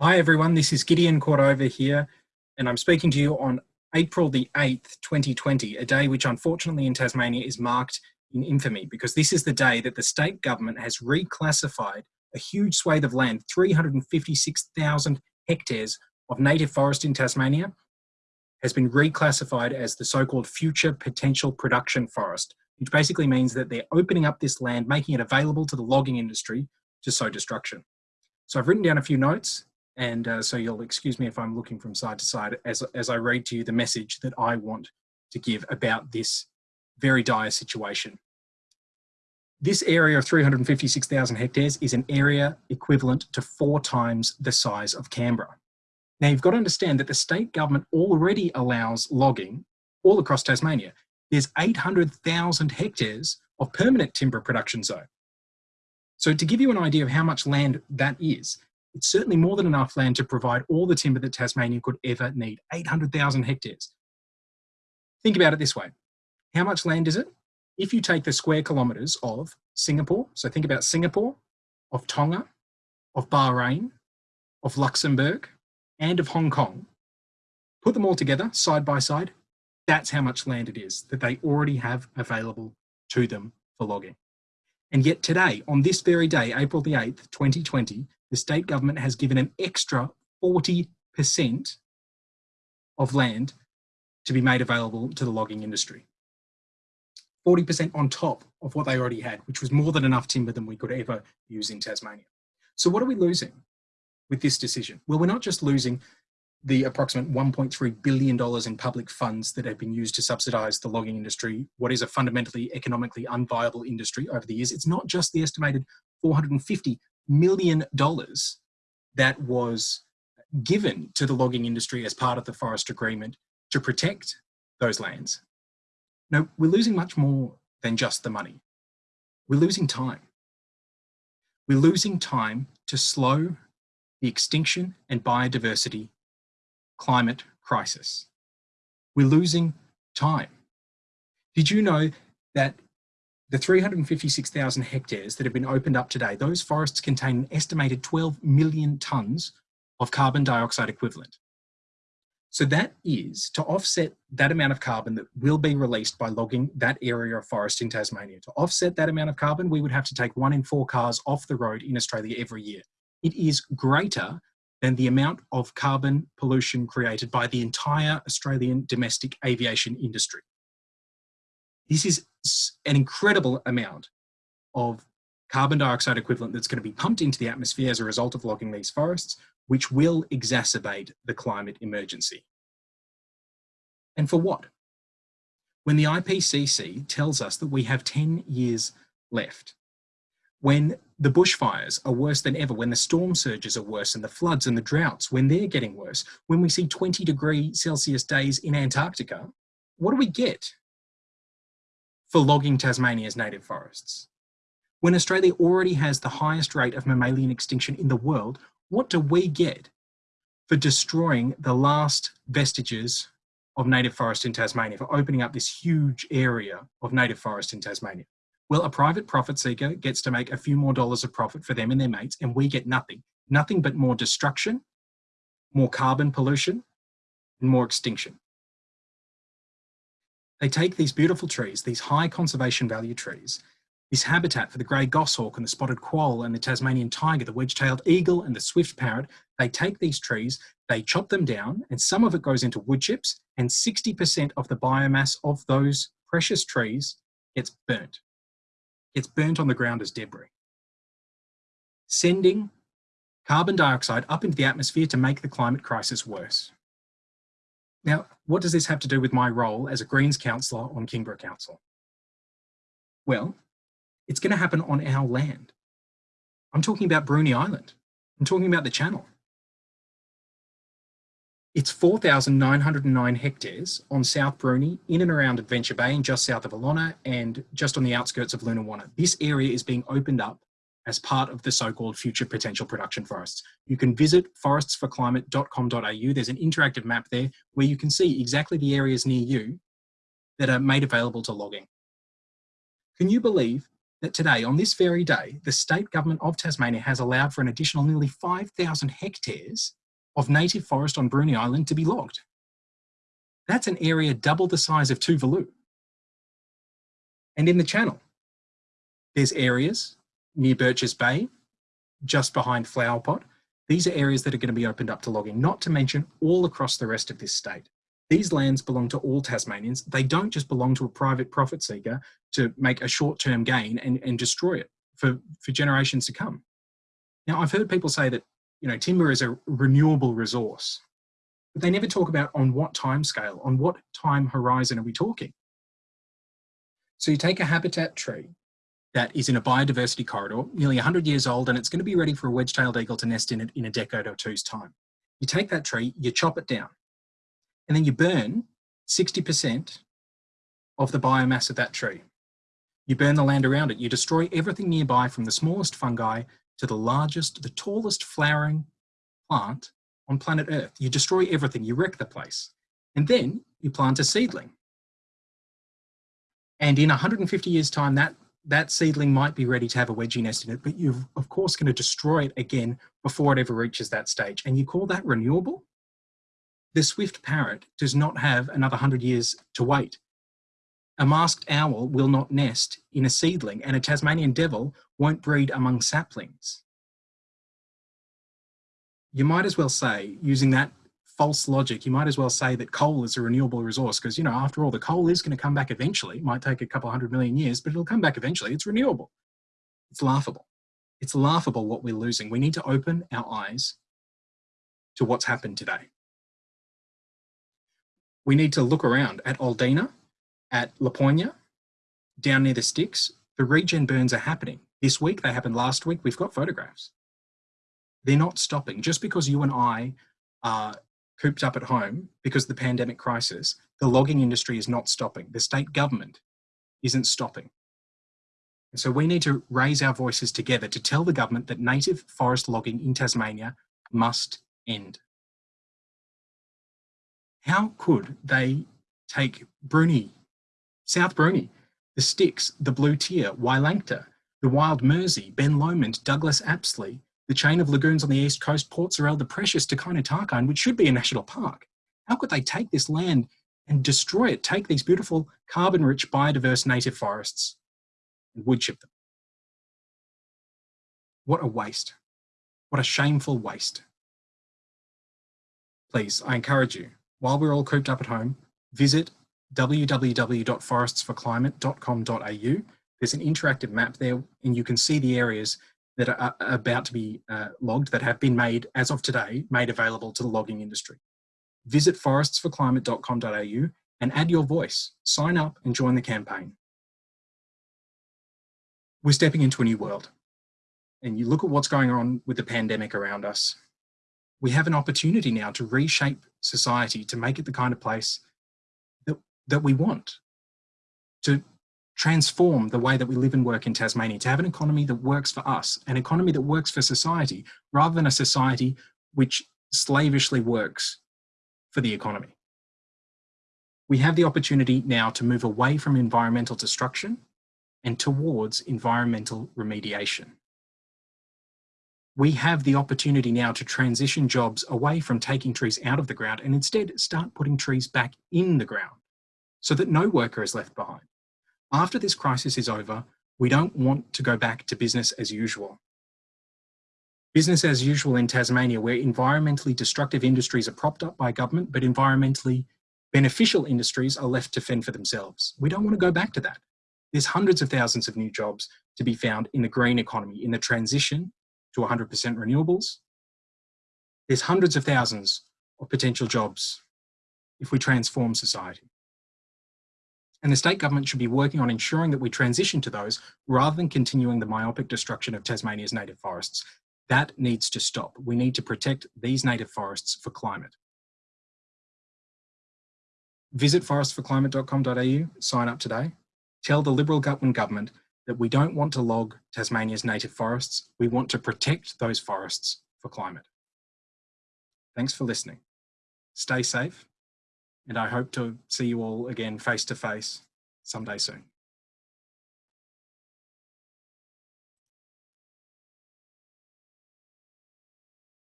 Hi everyone, this is Gideon Cordover here, and I'm speaking to you on April the 8th, 2020, a day which unfortunately in Tasmania is marked in infamy because this is the day that the state government has reclassified a huge swathe of land, 356,000 hectares of native forest in Tasmania, has been reclassified as the so-called future potential production forest, which basically means that they're opening up this land, making it available to the logging industry to sow destruction. So I've written down a few notes and uh, so you'll excuse me if I'm looking from side to side as, as I read to you the message that I want to give about this very dire situation. This area of 356,000 hectares is an area equivalent to four times the size of Canberra. Now you've got to understand that the state government already allows logging all across Tasmania. There's 800,000 hectares of permanent timber production zone. So to give you an idea of how much land that is, it's certainly more than enough land to provide all the timber that Tasmania could ever need, 800,000 hectares. Think about it this way. How much land is it? If you take the square kilometres of Singapore, so think about Singapore, of Tonga, of Bahrain, of Luxembourg, and of Hong Kong, put them all together side by side, that's how much land it is that they already have available to them for logging. And yet today, on this very day, April the 8th, 2020, the state government has given an extra 40% of land to be made available to the logging industry. 40% on top of what they already had, which was more than enough timber than we could ever use in Tasmania. So what are we losing with this decision? Well, we're not just losing the approximate $1.3 billion in public funds that have been used to subsidise the logging industry, what is a fundamentally economically unviable industry over the years. It's not just the estimated 450 million dollars that was given to the logging industry as part of the forest agreement to protect those lands. No, we're losing much more than just the money. We're losing time. We're losing time to slow the extinction and biodiversity climate crisis. We're losing time. Did you know that the 356,000 hectares that have been opened up today, those forests contain an estimated 12 million tonnes of carbon dioxide equivalent. So that is to offset that amount of carbon that will be released by logging that area of forest in Tasmania. To offset that amount of carbon, we would have to take one in four cars off the road in Australia every year. It is greater than the amount of carbon pollution created by the entire Australian domestic aviation industry. This is an incredible amount of carbon dioxide equivalent that's going to be pumped into the atmosphere as a result of logging these forests, which will exacerbate the climate emergency. And for what? When the IPCC tells us that we have 10 years left, when the bushfires are worse than ever, when the storm surges are worse and the floods and the droughts, when they're getting worse, when we see 20 degree Celsius days in Antarctica, what do we get? For logging Tasmania's native forests. When Australia already has the highest rate of mammalian extinction in the world, what do we get for destroying the last vestiges of native forest in Tasmania, for opening up this huge area of native forest in Tasmania? Well, a private profit seeker gets to make a few more dollars of profit for them and their mates, and we get nothing. Nothing but more destruction, more carbon pollution, and more extinction. They take these beautiful trees, these high conservation value trees, this habitat for the grey goshawk and the spotted quoll and the Tasmanian tiger, the wedge-tailed eagle and the swift parrot, they take these trees, they chop them down, and some of it goes into wood chips, and 60% of the biomass of those precious trees gets burnt. Gets burnt on the ground as debris. Sending carbon dioxide up into the atmosphere to make the climate crisis worse. Now, what does this have to do with my role as a Greens councillor on Kingborough Council? Well, it's going to happen on our land. I'm talking about Bruny Island. I'm talking about the Channel. It's 4,909 hectares on South Bruny, in and around Adventure Bay and just south of Alonnah and just on the outskirts of Lunawanna. This area is being opened up as part of the so-called future potential production forests. You can visit forestsforclimate.com.au. There's an interactive map there where you can see exactly the areas near you that are made available to logging. Can you believe that today, on this very day, the state government of Tasmania has allowed for an additional nearly 5,000 hectares of native forest on Bruny Island to be logged. That's an area double the size of Tuvalu. And in the channel, there's areas near Birches Bay, just behind Flower Pot. These are areas that are going to be opened up to logging, not to mention all across the rest of this state. These lands belong to all Tasmanians. They don't just belong to a private profit seeker to make a short-term gain and, and destroy it for, for generations to come. Now, I've heard people say that, you know, timber is a renewable resource, but they never talk about on what time scale, on what time horizon are we talking? So you take a habitat tree that is in a biodiversity corridor, nearly 100 years old, and it's going to be ready for a wedge-tailed eagle to nest in it in a decade or two's time. You take that tree, you chop it down, and then you burn 60% of the biomass of that tree. You burn the land around it. You destroy everything nearby from the smallest fungi to the largest, the tallest flowering plant on planet Earth. You destroy everything. You wreck the place. And then you plant a seedling. And in 150 years time, that that seedling might be ready to have a wedgie nest in it, but you're of course going to destroy it again before it ever reaches that stage. And you call that renewable? The swift parrot does not have another 100 years to wait. A masked owl will not nest in a seedling, and a Tasmanian devil won't breed among saplings. You might as well say, using that false logic, you might as well say that coal is a renewable resource because, you know, after all, the coal is going to come back eventually. It might take a couple hundred million years, but it'll come back eventually. It's renewable. It's laughable. It's laughable what we're losing. We need to open our eyes to what's happened today. We need to look around at Aldina, at Laponia, down near the Styx. The regen burns are happening. This week, they happened last week. We've got photographs. They're not stopping. Just because you and I are cooped up at home because of the pandemic crisis, the logging industry is not stopping. The state government isn't stopping. And so we need to raise our voices together to tell the government that native forest logging in Tasmania must end. How could they take Bruny, South Bruny, the Styx, the Blue Tier, Wielangta, the Wild Mersey, Ben Lomond, Douglas Apsley, the chain of lagoons on the east coast, Port Sorell, the precious takayna Tarkine, which should be a national park. How could they take this land and destroy it, take these beautiful carbon-rich biodiverse native forests and wood chip them? What a waste. What a shameful waste. Please, I encourage you, while we're all cooped up at home, visit www.forestsforclimate.com.au. There's an interactive map there and you can see the areas that are about to be uh, logged that have been made, as of today, made available to the logging industry. Visit forestsforclimate.com.au and add your voice, sign up and join the campaign. We're stepping into a new world. And you look at what's going on with the pandemic around us. We have an opportunity now to reshape society, to make it the kind of place that, that we want, to transform the way that we live and work in Tasmania, to have an economy that works for us, an economy that works for society, rather than a society which slavishly works for the economy. We have the opportunity now to move away from environmental destruction and towards environmental remediation. We have the opportunity now to transition jobs away from taking trees out of the ground and instead start putting trees back in the ground so that no worker is left behind after this crisis is over, we don't want to go back to business as usual. Business as usual in Tasmania, where environmentally destructive industries are propped up by government, but environmentally beneficial industries are left to fend for themselves. We don't want to go back to that. There's hundreds of thousands of new jobs to be found in the green economy, in the transition to 100% renewables. There's hundreds of thousands of potential jobs if we transform society. And the state government should be working on ensuring that we transition to those rather than continuing the myopic destruction of Tasmania's native forests. That needs to stop. We need to protect these native forests for climate. Visit forestsforclimate.com.au, sign up today. Tell the Liberal Gutwein government that we don't want to log Tasmania's native forests. We want to protect those forests for climate. Thanks for listening. Stay safe and I hope to see you all again face to face someday soon.